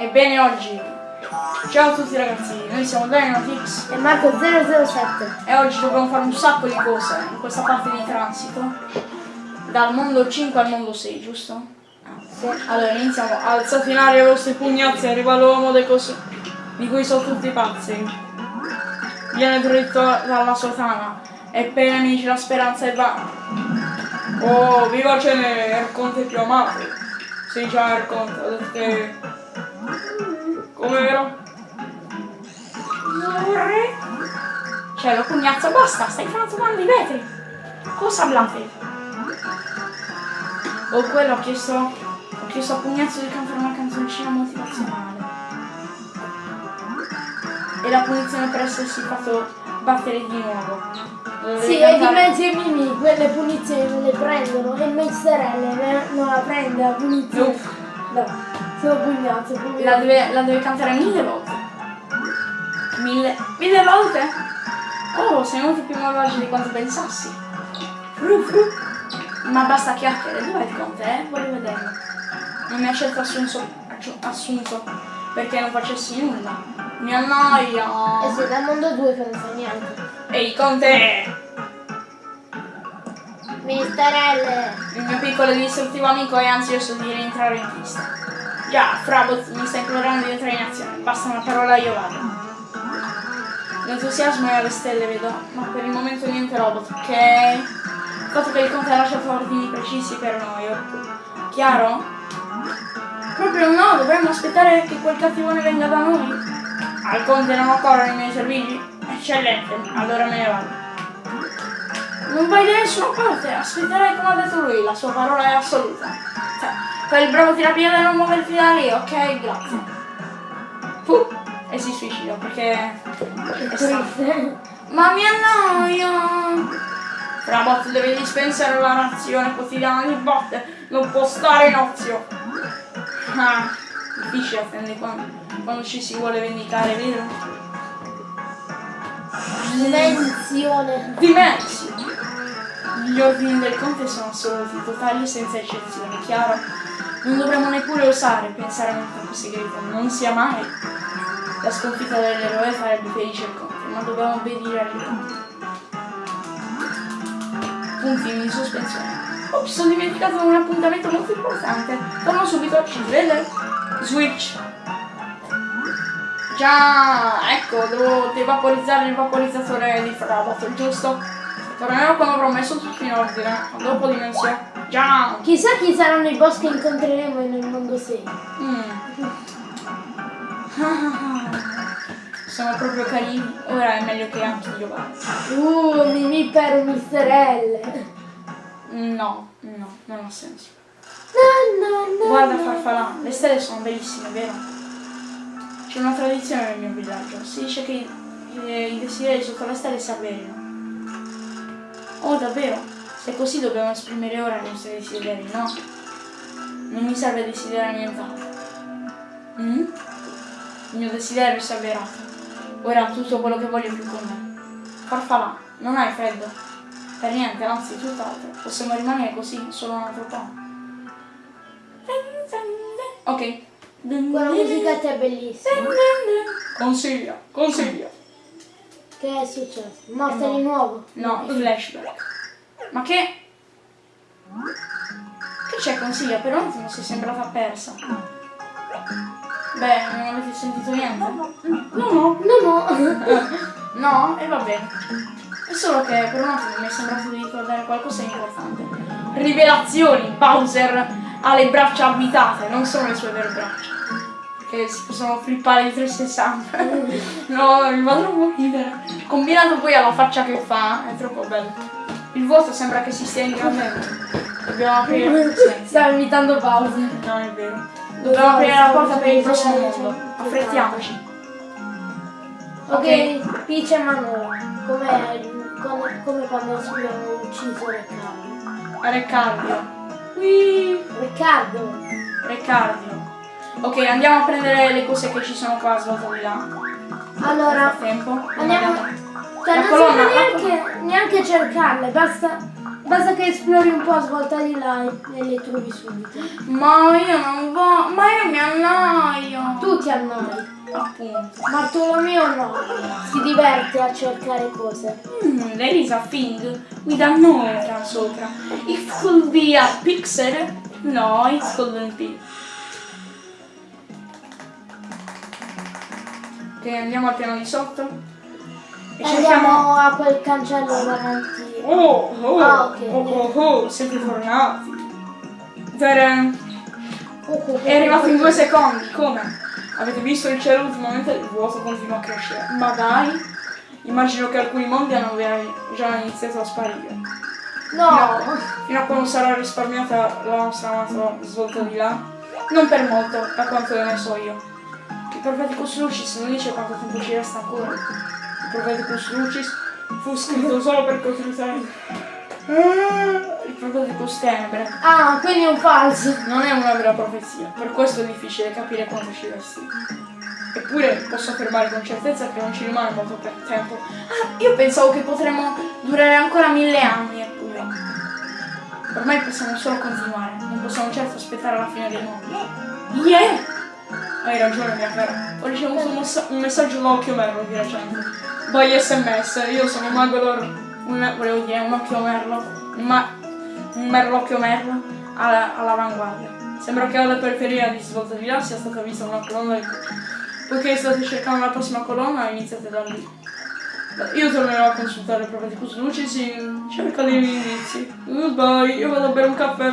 Ebbene oggi, ciao a tutti ragazzi, noi siamo Dynamitix E Marco 007. e oggi dobbiamo fare un sacco di cose in questa parte di transito. Dal mondo 5 al mondo 6, giusto? Sì. Allora iniziamo, alzate in aria i vostri pugnazzi, arriva l'uomo dei cos- di cui sono tutti pazzi. Viene dritto dalla sotana e per i nemici la speranza è vana. Oh, viva Cene, Erconte più amato. Sì, già Erconte, ho detto che... Come vero? Cioè, lo pugnazzo, basta, stai frantumando i vetri. Cosa hablate? O quello ho chiesto, ho chiesto a Pugnazzo di cantare una canzoncina motivazionale. E la punizione per essersi fatto battere di nuovo. Dovevi Sì, e di cantare- mezzo ai mimi quelle punizioni non le prendono e Meisterelle ne- non la prende la punizione. Uff. No, pugnazzo, pugnazzo. La deve, la deve cantare mille volte. Mille, mille volte? Oh, sei molto più malvagio di quanto pensassi. Ma basta chiacchiere, dov'è il conte, eh? Voglio vederlo. Non mi ha certo assunto, assunto perché non facessi nulla. Mi annoia. E sei dal mondo 2 che non fa niente. Ehi, conte! Meisterelle! Il mio piccolo e distruttivo amico è ansioso di rientrare in pista. Già, Frabot mi sta implorando di entrare in azione. Basta una parola io vado. L'entusiasmo è alle stelle, vedo, ma per il momento niente robot, ok? Il fatto che il conte ha lasciato ordini precisi per noi? Chiaro? Proprio no, dovremmo aspettare che quel cattivone venga da noi. Al conte non occorrono i miei servigi? Eccellente, allora me ne vado. Non vai da nessuna parte, aspetterai come ha detto lui, la sua parola è assoluta. Fai il bravo tirapiede e non muoverti da lì, ok? Grazie. Puh, e si suicida perché è stanco. Ma mi annoio! Frabot deve dispensare la razione quotidiana di botte, non può stare in ozio. Ah, difficile attendere quando, quando ci si vuole vendicare, vero? Dimensione. Dimensi! Gli ordini del conte sono assoluti, totali senza eccezioni, chiaro? Non dovremmo neppure osare pensare a un attacco segreto, non sia mai. La sconfitta dell'eroe farebbe felice il conte, ma dobbiamo obbedire agli conti. Puntini di sospensione. Ops, ho dimenticato un appuntamento molto importante. Torno subito, ci vede? Switch. Già, ecco, devo devaporizzare il vaporizzatore di Frabot, giusto? Tornerò quando avrò messo tutto in ordine. Dopo dimensione. Già! Chissà chi saranno i boss che incontreremo nel mondo 6. Mm. Sono proprio carini. Ora è meglio che anche io vada. Uh, Mimì per Misterelle. No, no, non ha senso. No, no, no. Guarda no. Farfalà, le stelle sono bellissime, vero? C'è una tradizione nel mio villaggio. Si dice che i, eh, i desideri sotto le stelle si avverino. Oh, davvero? Se così dobbiamo esprimere ora i nostri desideri, no? Non mi serve desiderare nient'altro. Mm? Il mio desiderio si è avverato. Ora tutto quello che voglio più con me. Farfalà, non hai freddo? Per niente, anzi, tutt'altro. Possiamo rimanere così solo un altro po'. Ok. Quella musichetta è bellissima. Consiglia, consiglia. Che è successo? Morta No. di nuovo? No, i flashback. Ma che... Che c'è consiglia? Per un attimo sei sembrata persa. Beh, non avete sentito niente? No, no. No, no. No, e va bene. È solo che per un attimo mi è sembrato di ricordare qualcosa di importante. Rivelazioni! Bowser ha le braccia abitate, non sono le sue vere braccia. Che si possono flippare di 360. no, mi fa troppo ridere. Combinato poi alla faccia che fa, è troppo bello. Il vuoto sembra che si stia ingrandendo. Dobbiamo aprire. Stavo imitando Bowser. No, è vero. Dobbiamo aprire la porta per il prossimo mondo. Affrettiamoci. Ok, Peach e Manola. Come, come, come quando abbiamo ucciso Riccardo. Reccardio. Whee! Riccardo! Ok, andiamo a prendere le cose che ci sono qua svuotate di là. Allora, frattempo. andiamo. Cioè, non colonna, serve la neanche, neanche cercarle, basta, basta che esplori un po' a svolta di là e, le trovi subito. Ma io non voglio. Ma io mi annoio. Tu per noi. Appunto. Bartolomeo no, si diverte a cercare cose. Mm, there is a thing with a sopra. It could be a pixel. No, it couldn't be. Ok, andiamo al piano di sotto. E cerchiamo... Andiamo a quel cancello davanti. Oh, oh, Ah, ok. oh, oh, oh, siete tornati. Per, Oh, oh, oh, è arrivato in oh, due secondi, come? Avete visto il cielo ultimamente? Il vuoto continua a crescere. Ma dai! Immagino che alcuni mondi hanno già iniziato a sparire. No! Fino a quando sarà risparmiata la nostra svolta di là. Non per molto, da quanto ne so io. Il Propheticus Lucis non dice quanto tempo ci resta ancora. Il Propheticus Lucis fu scritto solo per costruire. Il Propheticus Tenebre Ah, quindi è un falso. non è una vera profezia, per questo è difficile capire quanto ci resti. Eppure posso affermare con certezza che non ci rimane molto per tempo. Ah, io pensavo che potremmo durare ancora mille anni, eppure. Ormai possiamo solo continuare, non possiamo certo aspettare la fine dei mondi. Yeah! Hai ragione, mia cara. Ho ricevuto un, un messaggio da Occhio Merlo di recente. By sms, io sono Magodor, un, volevo dire un occhio merlo, ma, un merlocchio merlo alla- all'avanguardia. Sembra che alla periferia di svolta di là sia stata vista una colonna di... Poiché state cercando la prossima colonna, iniziate da lì. Io tornerò a consultare il Propheticus Lucis in cerca dei miei indizi. Goodbye, io vado a bere un caffè.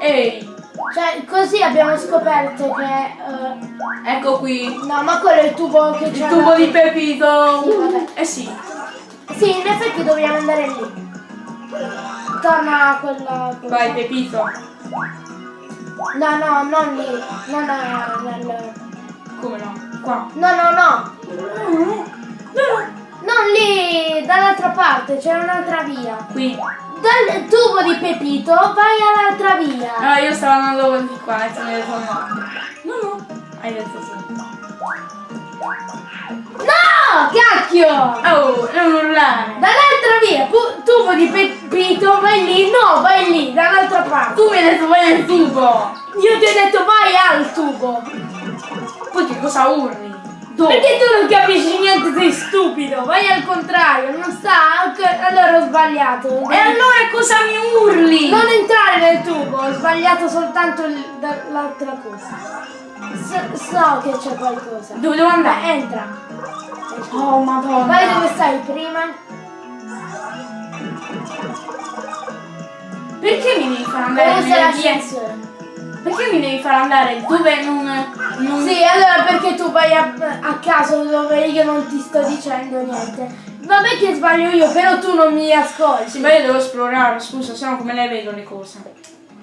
Ehi, Cioè, così abbiamo scoperto che... eh, ecco qui. no, ma quello è il tubo che c'è. Il tubo di Pepito! Sì. Eh sì, Sì, in effetti dobbiamo andare lì. Torna a quella... vai Pepito. No, no, non lì. Non a- nel... Come no? Qua. No, no, no. No, no. Non lì, dall'altra parte, c'è un'altra via. Qui. Dal tubo di Pepito vai all'altra via. Allora io stavo andando di qua e mi hai detto no. No, no. Hai detto sì. No, cacchio! Oh, non urlare. Dall'altra via, tubo di Pepito, vai lì, no, vai lì, dall'altra parte. Tu mi hai detto vai nel tubo. Io ti ho detto vai al tubo. Poi che cosa urli? Dove? Perché tu non capisci niente, sei stupido. Vai al contrario, non sta. Allora ho sbagliato. E allora cosa mi urli? Non entrare nel tubo, ho sbagliato soltanto l'altra cosa. So, so che c'è qualcosa. Dove devo Beh, andare? entra. Oh madonna. Vai dove stai prima. Perché mi devi far andare Usa nelle vie? l'ascensore. Perché mi devi far andare dove non... non... Sì, allora perché tu vai a, a caso dove io non ti sto dicendo niente. Vabbè che sbaglio io, però tu non mi ascolti. Sì, ma io devo esplorare, scusa, sennò come le vedo le cose?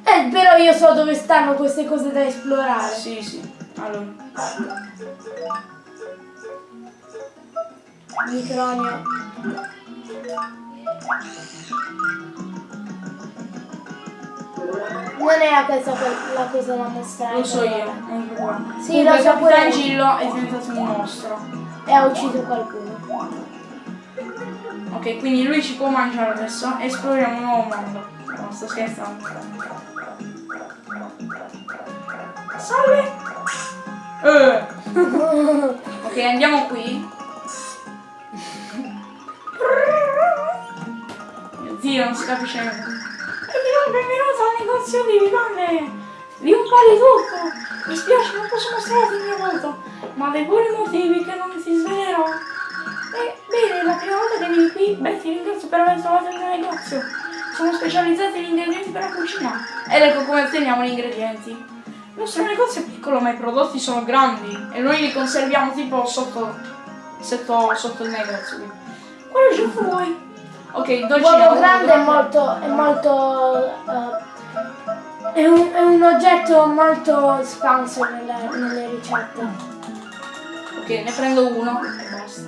Eh, però io so dove stanno queste cose da esplorare. Sì, sì. Allora. Micronio. Non era questa que- la cosa da mostrare. Lo so io, non ti preoccupare. Sì, Comunque lo so pure. Gillo è diventato un mostro. E ha ucciso qualcuno. Ok, quindi lui ci può mangiare adesso e esploriamo un nuovo mondo. No, sto scherzando. Salve! Eh. ok, andiamo qui. Mio Dio, non si capisce niente. Benvenuto, benvenuto al negozio di vivande! Vi un po' di tutto! Mi spiace, non posso mostrarti il mio volto, ma dei buoni motivi che non ti svelerò. Eh, bene, la prima volta che vieni qui, beh, ti ringrazio per aver trovato il mio negozio. Sono specializzati in ingredienti per la cucina. Ed ecco come otteniamo gli ingredienti. Il nostro negozio è piccolo, ma i prodotti sono grandi e noi li conserviamo tipo sotto, sotto, sotto il negozio. Quale gioco vuoi? Ok, dolci L'uovo no, grande è molto. è molto. eh, è, un, è un oggetto molto espanso nelle, nelle ricette. Ok, ne prendo uno e basta.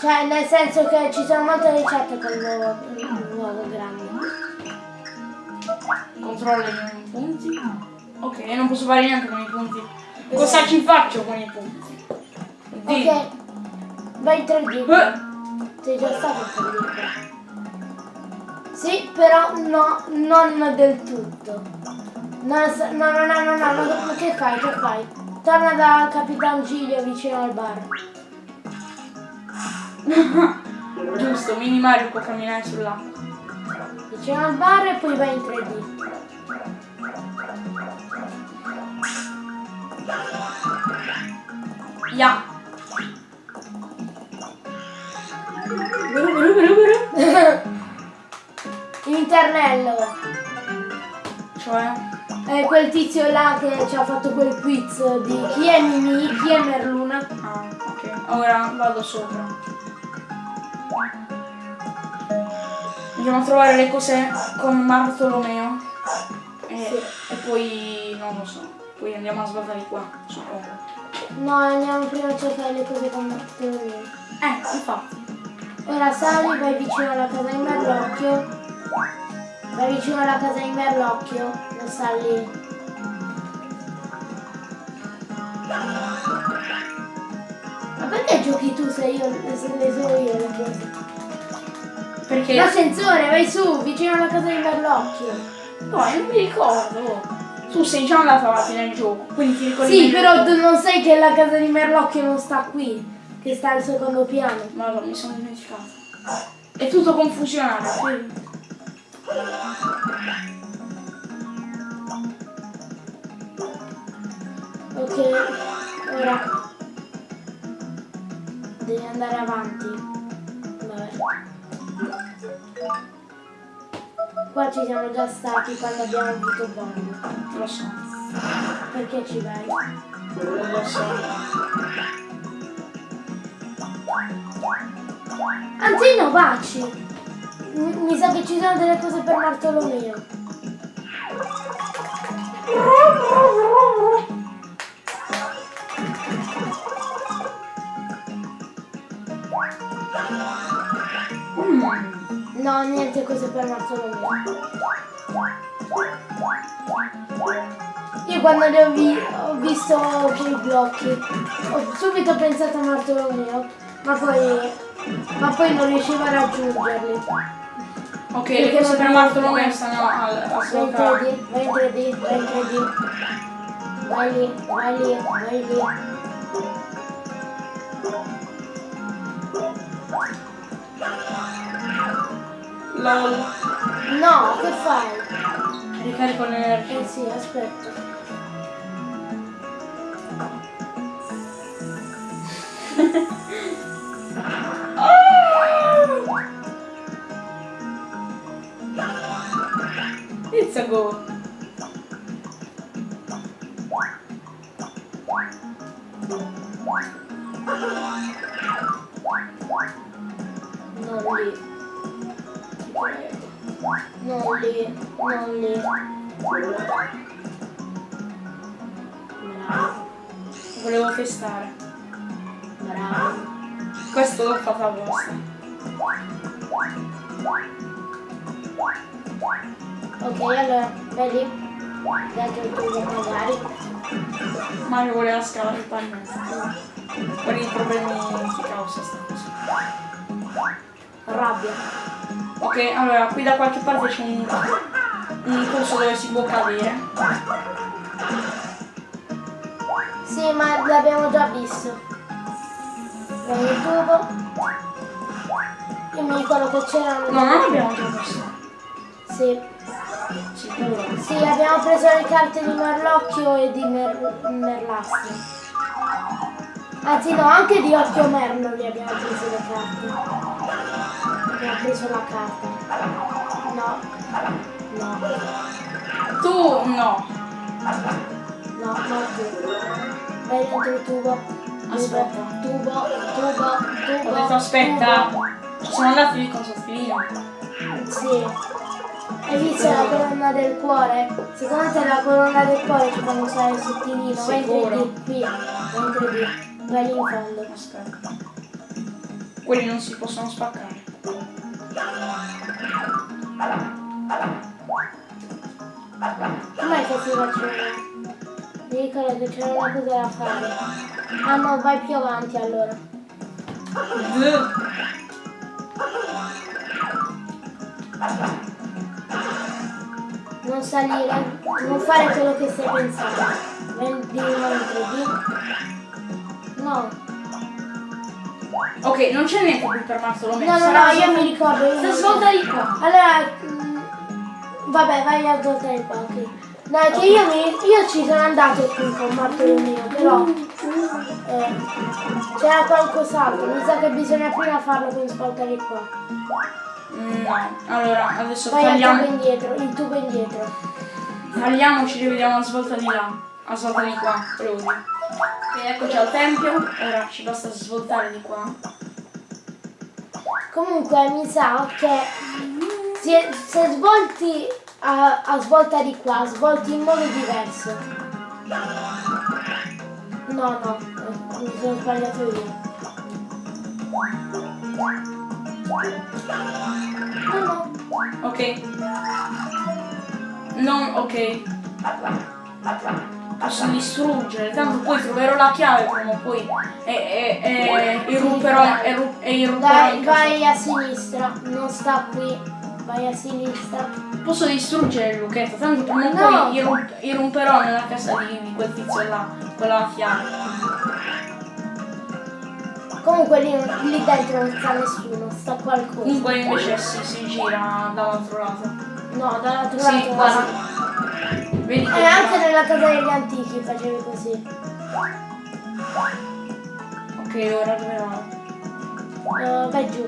Cioè, nel senso che ci sono molte ricette con l'uovo, l'uovo grande. Controllo i punti. Ok, non posso fare niente con i punti. Cosa ci faccio con i punti? Di- Ok. Vai in 3D. Eh, Sei già stato in 3D. Sì, però no, non del tutto. No, no, no, no, no, no, no, che fai? Che fai? torna da Capitan Giglio vicino al bar. Giusto, Mini Mario può camminare sull'acqua. Vicino al bar e poi vai in 3D. Ya. Vero, vero, vero, vero. L'internello. Cioè? È quel tizio là che ci ha fatto quel quiz di chi è Mimi, chi è Merluna. Ah, ok. Ora vado sopra. Andiamo a trovare le cose con Bartolomeo. E, e poi non lo so. Poi andiamo a sbattere qua, suppongo. No, andiamo prima a cercare le cose con Bartolomeo. Eh, infatti. Ora sali, vai vicino alla casa di Merlocchio. Vai vicino alla casa di Merlocchio, lo sta lì. Ma perché giochi tu se io se le so io le cose? Perché? L'ascensore, vai su, vicino alla casa di Merlocchio. No, non mi ricordo. Tu sei già andato avanti nel gioco, quindi ti ricordi Sì, però tu non sai che la casa di Merlocchio non sta qui, che sta al secondo piano. me. Madonna, mi sono dimenticato. È tutto confusionale, sì. Ok, ora devi andare avanti. Vabbè. Qua ci siamo già stati quando abbiamo avuto Bond. Lo so, Perché ci vai? lo so. Anzi no, baci! Mi sa che ci sono delle cose per Bartolomeo. Mm. No, niente cose per Bartolomeo. Io quando li ho, vi- ho visto quei blocchi ho subito pensato a Bartolomeo, ma poi, ma poi non riuscivo a raggiungerli. Ok, Perché non per Bartolomeo stanno al, al Vai in suo capo. 3D, vai in 3D, vai in 3D. Vai lì, vai lì, vai lì. LOL. No, che fai? Ricarico l'energia. Eh sì, aspetta. It's a go. Non lì. Non lì, non lì. Bravo, Volevo testare. bravo. Questo l'ho fatto apposta. Ok, allora, vai lì. Dentro il tubo magari. Mario voleva il pannello. Quali i problemi che causa sta cosa? Rabbia. Ok, allora qui da qualche parte c'è un, un posto dove si può cadere. Sì, ma l'abbiamo già visto. Vai nel tubo. Io mi ricordo che c'erano... No, non l'abbiamo già visto. Sì. Sì, abbiamo preso le carte di Merlocchio e di Mer- Merlastro. Anzi no, anche di Occhio Merlo li abbiamo preso le carte. Abbiamo preso la carta. No. No. Tu no. No, no tu. Vai dentro il tubo. Aspetta. Tubo, tubo, tubo. Ho detto aspetta. tubo. Ci sono andati lì con Sofia. Sì. Hai visto la colonna del cuore? Secondo te la colonna del cuore ci fanno usare il sottilino? Vai in Sicuro. 3D, qui, vai in 3D, vai lì in fondo. Aspetta. Quelli non si possono spaccare. Com'è che si faceva? Mi ricordo che c'era una cosa da fare. Ah no, vai più avanti allora. Non salire, non fare quello che stai pensando. 20 di nuovo in 3D. No, Ok, non c'è niente qui per Marzo, l'ho messo. no, no, no, io mi ricordo. io Sta svolta di qua. Allora, mm, vabbè, vai a svoltare qua, ok. No, è che io, mi, io ci sono andato qui con Bartolomeo, però eh, c'era qualcos'altro. Mi sa che bisogna prima farlo con svoltare qua. Mm, No, allora adesso Vai al tubo tagliamo, indietro, il tubo indietro. tagliamo, ci rivediamo a svolta di là, a svolta di qua, Rudy. E eccoci al tempio, ora ci basta svoltare di qua. Comunque mi sa che se, se svolti a, a svolta di qua, svolti in modo diverso. No, no, mi sono sbagliato io. Ok. Non, ok. Posso distruggere, tanto poi troverò la chiave prima o poi e, e, e irrumperò, e, ru- e irrumperò casa. vai a sinistra, non sta qui. Vai a sinistra. Posso distruggere il lucchetto, tanto prima o No. poi irrum- irrumperò nella casa di, di quel tizio là, con la chiave. Comunque lì, lì dentro non sta nessuno, sta qualcosa. Comunque invece si, si gira dall'altro lato. No, dall'altro Sì, lato. guarda. Vedi che E anche nella casa degli antichi facevi così. Ok, ora dove vado? Eh, vai giù.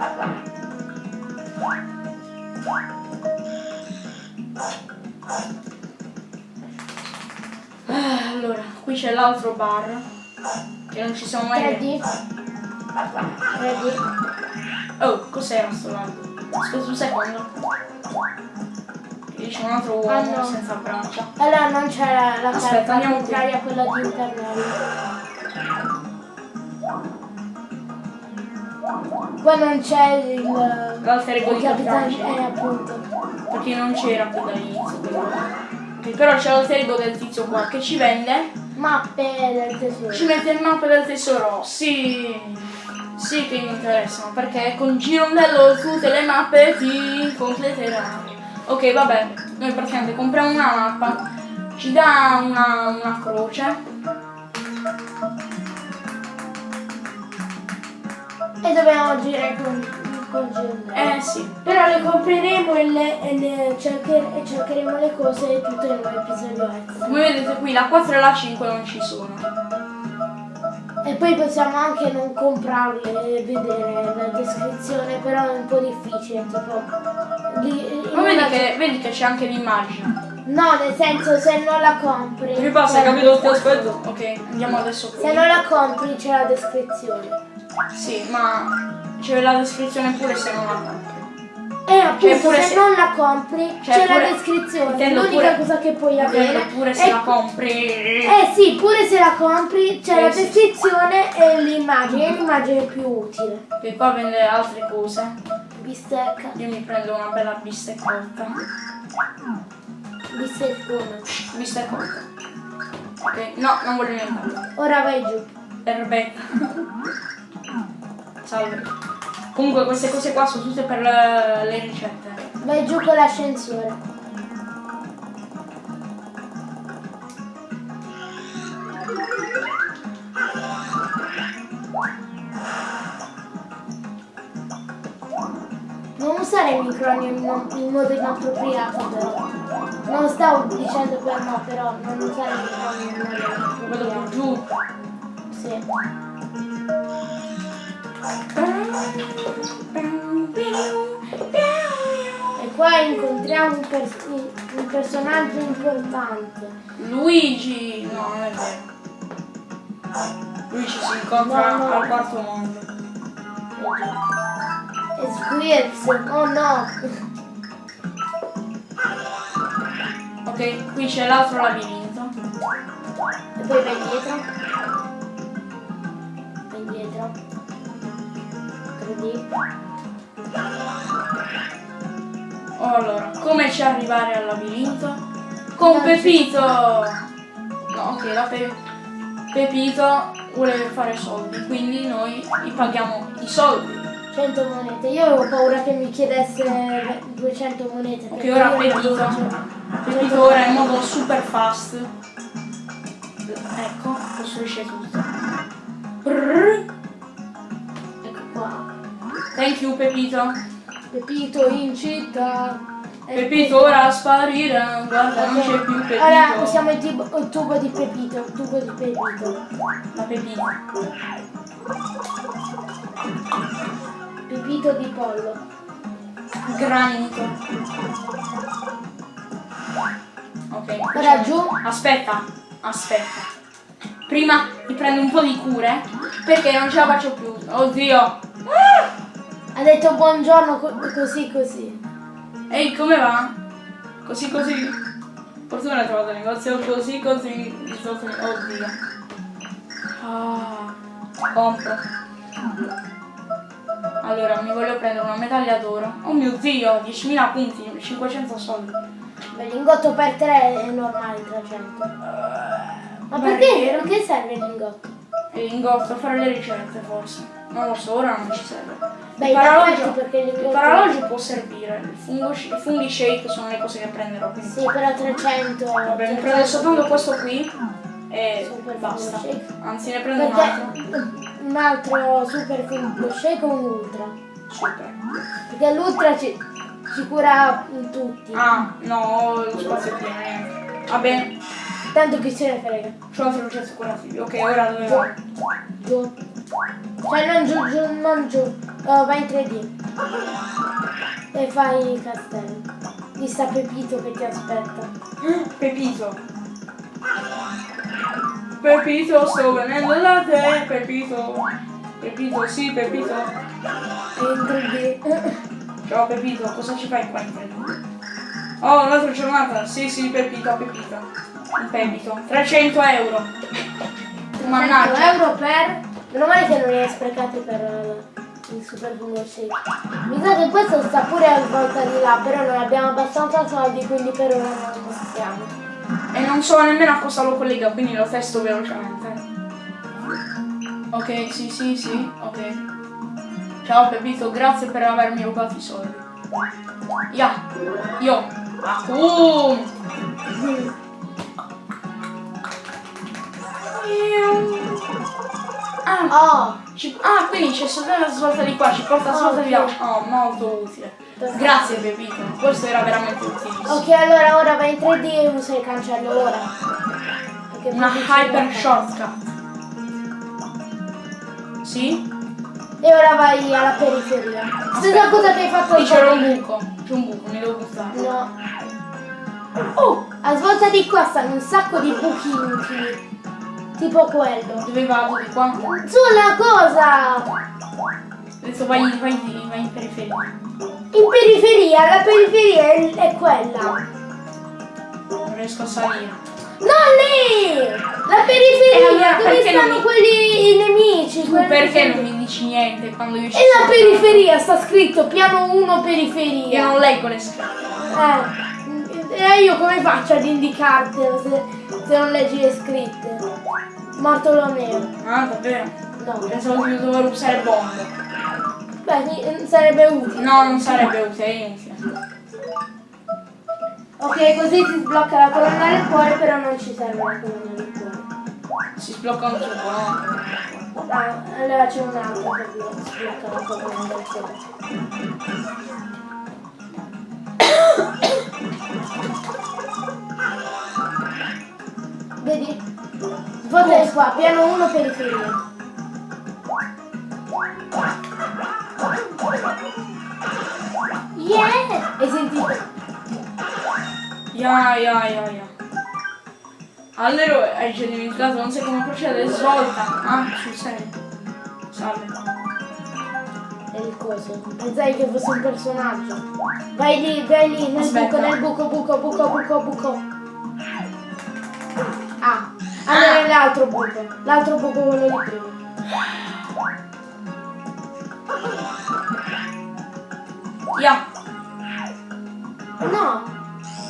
Allora, qui c'è l'altro bar. Che non ci siamo mai 3D. 3D. Oh, cos'era sto lago? Scusa un secondo. C'è un altro uomo Ah, no. senza braccia. Allora non c'era la Aspetta, carta, andiamo contrario a quella di internet. Poi non c'è il... L'alter ego di capitano... Capitan Eh, appunto. Perché non c'era qui dall'inizio. però c'è l'alter ego del tizio qua che ci vende. Mappe del tesoro. Ci mette il mappa del tesoro. Sì. Sì che mi interessano. Perché con Girondello tutte le mappe ti completeranno. Ok, vabbè. Noi praticamente compriamo una mappa. Ci dà una, una croce. E dobbiamo girare con, con Girondello. Eh sì. Però le compreremo e, le, e, le cercher- e cercheremo le cose tutte in un episodio extra. Come vedete qui la 4 e la 5 non ci sono. E poi possiamo anche non comprarle e vedere la descrizione, però è un po' difficile, tipo... Lì, in Ma vedi che, vedi che c'è anche l'immagine. No, nel senso se non la compri... Mi passa, c'è la capito? Ti descrizione. aspetto. Ok, andiamo adesso qui. Se non la compri c'è la descrizione. Sì, ma c'è la descrizione pure se non la compri. E appunto Cioè, pure se, se- non la compri Cioè, c'è la descrizione. L'unica cosa che puoi avere... Pure se è- la compri. Eh sì, pure se la compri c'è Eh, la sì. descrizione e l'immagine, l'immagine è più utile. Che qua vende altre cose. Bistecca, Io mi prendo una bella bisteccotta. bisteccone. Bisteccotta. Ok, no, non voglio niente. Ora vai giù. Erbetta. Salve. Comunque queste cose qua sono tutte per le, le ricette. Vai giù con l'ascensore. Non usare il microfono in, in modo inappropriato però. Non stavo dicendo per no, però non usare il microfono in modo inappropriato. giù. Sì. E qua incontriamo un, pers- un personaggio importante. Luigi! No, non è vero. Luigi si incontra No, no. al quarto mondo. E Squirts, oh no! Ok, qui c'è l'altro labirinto. E poi vai indietro. 3D. Oh, allora, come ci arrivare al labirinto? Con Pepito! No, ok, la Pe- Pepito vuole fare soldi, quindi noi gli paghiamo i soldi. 100 monete. Io avevo paura che mi chiedesse 200 monete. Ok, ora Pepito. Pepito ora è in modo super fast. Ecco, costruisce tutto. Brrr. Thank you Pepito. Pepito in città. Pepito ora sparire, guarda non c'è più Pepito. Ora usiamo il, tipo- il tubo di Pepito. Il tubo di Pepito. La Pepita. Pepito di pollo. Granito. Ok. Ora giù. Aspetta, aspetta. Prima mi prendo un po' di cure perché non ce la faccio più. Oddio. Ha detto buongiorno co- così così. Ehi, come va? Così così. Fortuna hai trovato il negozio così così. Oddio. Ah, compro. Allora, mi voglio prendere una medaglia d'oro. Oh mio dio, 10.000 punti, 500 soldi. Beh, lingotto per tre è normale 300. Ma Beh, perché? Perché serve il lingotto? E lingotto, fare le ricette forse. Non lo so, ora non ci serve. Beh, il paralogio, perché paralogio può servire. I funghi shake sono le cose che prenderò. Quindi. Sì, però 300. Vabbè, mi prendo soltanto questo qui e Super basta. Anzi, ne prendo un altro. Perché un altro super fungo shake o un ultra? Super. Perché l'ultra ci, ci cura tutti. Ah, no, lo spazio è pieno, niente. Va bene, Tanto chi se ne frega. c'ho altri processi curativi. Ok, ora dove vai? Cioè non giù, giù, non giù. Oh, vai in 3D. E fai i castelli. Lì sta Pepito che ti aspetta. Pepito. Pepito, sto venendo da te, Pepito. Pepito, sì, Pepito. E in 3D. Ciao Pepito, cosa ci fai qua in fretta? Oh, un'altra giornata. Sì, sì, Pepito, Pepito. Un Pepito. 300 euro. 100 Mannaggia. euro per... Meno male che non li hai sprecati per eh, il super fungo shake. Mi sa che questo sta pure a volta di là, però non abbiamo abbastanza soldi, quindi per ora non possiamo. E non so nemmeno a cosa lo collega, quindi lo testo velocemente. Ok, sì, sì, sì, ok. Ciao Pepito, grazie per avermi rubato i soldi. Ya, io. Acum. Ah, Oh! ci- ah, quindi c'è soltanto la svolta di qua, ci porta la svolta di là. Oh, molto utile. Grazie Pepito, questo era veramente utilissimo. Ok, allora ora vai in 3D e usa il cancello ora. Perché Una hyper shortcut. Sì? E ora vai alla periferia. Stessa cosa che hai fatto al c'era un buco. C'è un buco, mi devo buttare. No. Oh! A svolta di qua stanno un sacco di buchi inutili. Tipo quello. Dove vado? Di qua? Sulla cosa! Adesso vai, vai, vai in periferia. In periferia, la periferia è, è quella. Non riesco a salire. Non lì! La periferia, allora dove stanno mi- quelli i nemici. Tu quelli perché che- non mi dici niente quando io ci E la periferia sta scritto piano 1 Io periferia. non leggo le scritte. Eh, e io come faccio ad indicartelo se, se non leggi le scritte? Bartolomeo. Ah, davvero? No. Pensavo di dover usare bombe. Beh, mi- sarebbe utile. No, non sarebbe utile, inutile. Ok, così si sblocca la colonna del cuore, però non ci serve la colonna del cuore. Si sblocca un tubo, no? Ah, allora c'è un altro che blo- sblocca la colonna del cuore. Vedi? È qua, piano 1 periferia. Yeah! Hai sentito? Ya, ya, ya, ya. Allora, hai già dimenticato, non sai come procede, svolta. Ah, sul serio. Salve. È il coso. Pensai che fosse un personaggio. Vai lì, vai lì, nel Aspetta. buco, nel buco, buco, buco, buco, buco. Ah, allora è l'altro buco. L'altro buco quello di prima. Ya. No,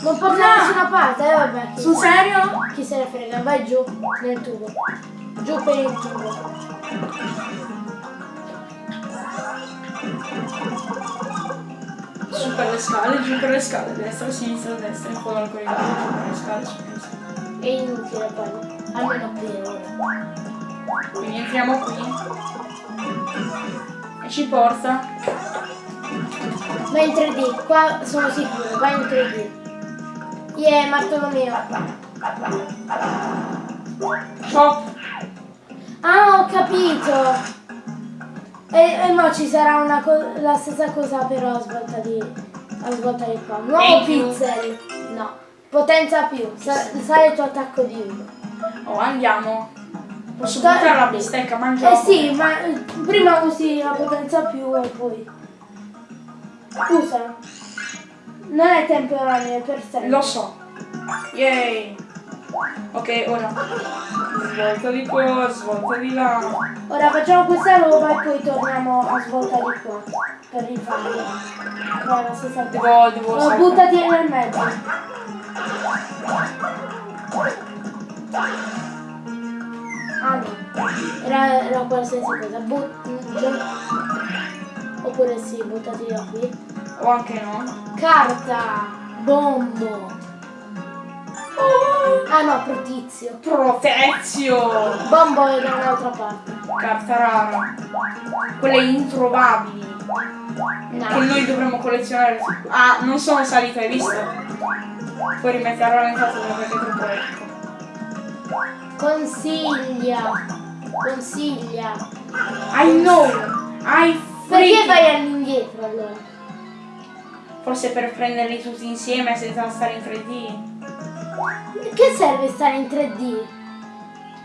non porta da No. nessuna parte, eh vabbè. Sul serio? chi se ne frega, vai giù nel tubo. Giù per il tubo. Su per le scale, giù per le scale, destra, sinistra, destra, in fondo al corridoio, giù per le scale, su per le scale. È inutile poi. Almeno per ora. Quindi entriamo qui. E ci porta. Ma in 3D, qua sono sicuro, vai in 3D. Yeah, Bartolomeo. Chop. Ah, ho capito! E, e mo ci sarà una la stessa cosa però a svolta di, di qua. Nuovo E Potenza più, sa- sarà il tuo attacco di uno. Oh, andiamo. Posso buttare la bistecca, mangiamo. Eh sì, ma eh, prima usi la potenza più e poi. Usa. Non è temporaneo, è per sempre. Lo so. Yay. Ok, ora. Svolta di qua, svolta di là. Ora facciamo questa roba e poi torniamo a svolta di qua. Per rifarlo. No. Devo, devo saltare. buttati nel mezzo. Ah no, era, era qualsiasi cosa. Mm, Oppure sì, buttati da qui. O anche no. Carta! Bombo! Ah no, protizio. Protezio. Bombo è da un'altra parte. Carta rara. Quelle introvabili. No. Che noi dovremmo collezionare. Ah, non sono salite, hai visto? Poi rimettere rallentato perché è troppo ecco. Consiglia! Consiglia! I know! I Perché vai all'indietro allora? Forse per prenderli tutti insieme senza stare in 3D. Che serve stare in 3D?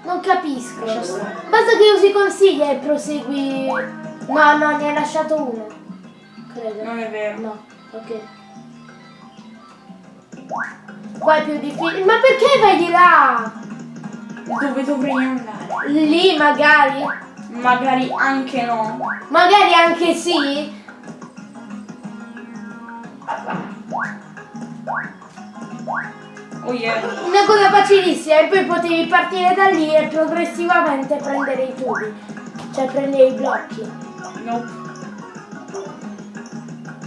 Non capisco. Basta che usi consiglia e prosegui. No, no, ne hai lasciato uno. Credo. Non è vero. No, ok. Qua è più difficile. Ma perché vai di là? Dove dovrei andare? Lì magari? Magari anche no. Magari anche sì? Oh yeah. Una cosa facilissima e poi potevi partire da lì e progressivamente prendere i tubi. Cioè prendere i blocchi. Nope.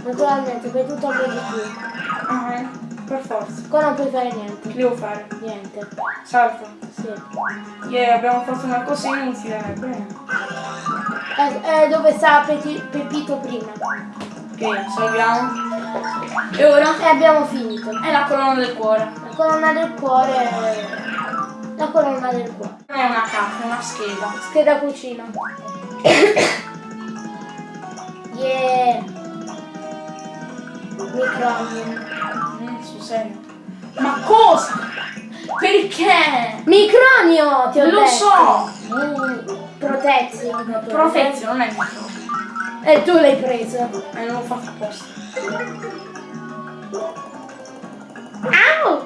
Naturalmente fai tutto po' di più. Ah, per forza. Qua non puoi fare Che niente. devo fare? Niente. Salta. Sì. Yeah, abbiamo fatto una cosa inutile. Bene. Eh, eh, dove sta Peti- Pepito prima? Ok, salviamo. E ora? E abbiamo finito. È la colonna del cuore. La colonna del cuore. La colonna del cuore. Non è una carta, è una scheda. Scheda cucina. yeah. Micronio. Mm, serio. Ma cosa? Perché? Micronio, ti ho Lo detto. so! Protezio. Profezio, non è micro. E tu l'hai preso. E non l'ho fatto apposta. Au!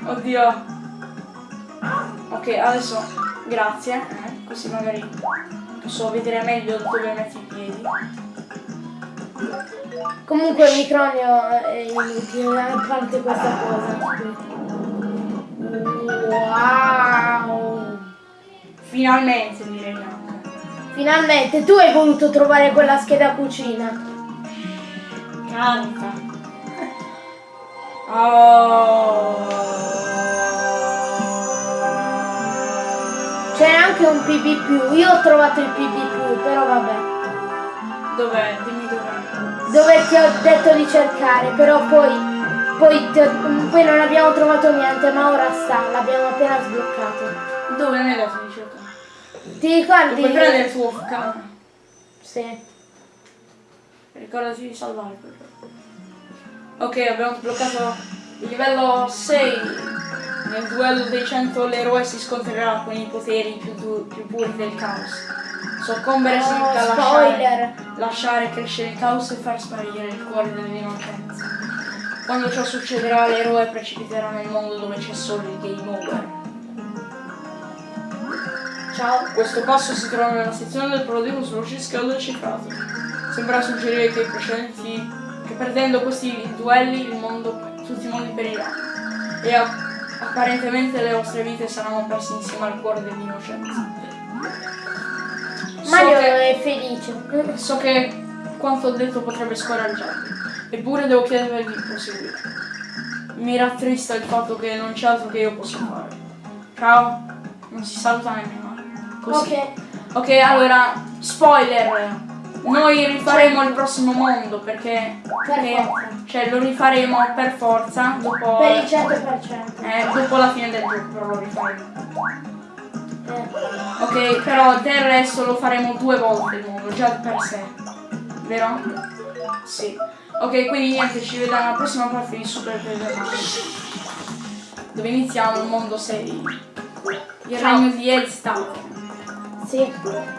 Oddio. Ok, adesso grazie. eh, così magari posso vedere meglio dove metti i piedi. Comunque il micronio è inutile, a parte questa cosa. Wow! Finalmente direi. Finalmente tu hai voluto trovare quella scheda cucina. Canta. Oh. Anche un PB+, io ho trovato il PB+, però vabbè. Dov'è? Dimmi dov'è. Dove ti ho detto di cercare, però poi, poi, ho- poi non abbiamo trovato niente, ma ora sta, l'abbiamo appena sbloccato. Dove non è dato di cercare? Ti ricordi? Puoi prendere il tuo camera. Sì. Ricordati di salvare. Ok, abbiamo sbloccato il livello 6. Nel duello dei 100 l'eroe si scontrerà con i poteri più, più puri del caos. Soccombere Oh, significa lasciare, lasciare crescere il caos e far sparire il cuore dell'innocenza. Quando ciò succederà, l'eroe precipiterà nel mondo dove c'è solo il game over. Ciao. Questo passo si trova nella sezione del prologo sullo sciscaldo cifrato. Sembra suggerire che i precedenti. che perdendo questi duelli il mondo. tutti i mondi periranno. E a- apparentemente le vostre vite saranno perse insieme al cuore dell'innocenza. Mario che- è felice. So che quanto ho detto potrebbe scoraggiarmi, eppure devo chiedervi di proseguire. Mi rattrista il fatto che non c'è altro che io possa fare. Ciao, non si saluta nemmeno. Così. Ok. Ok, allora, spoiler. Noi rifaremo il prossimo mondo perché, perché- cioè, lo rifaremo per forza dopo, Per il 100%. eh, dopo la fine del gioco, però lo rifaremo. Eh. Ok, però del resto lo faremo due volte il mondo, già per sé. Vero? Sì. Ok, quindi niente, ci vediamo alla prossima parte di Super Paper Mario. Dove iniziamo il mondo 6. Il Ciao. regno di Elstar. Sì.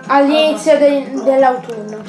All'inizio de- dell'autunno.